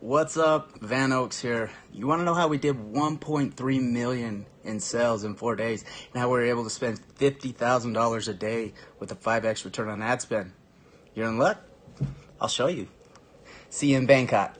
What's up? Van Oaks here. You want to know how we did 1.3 million in sales in four days and how we were able to spend $50,000 a day with a 5x return on ad spend? You're in luck? I'll show you. See you in Bangkok.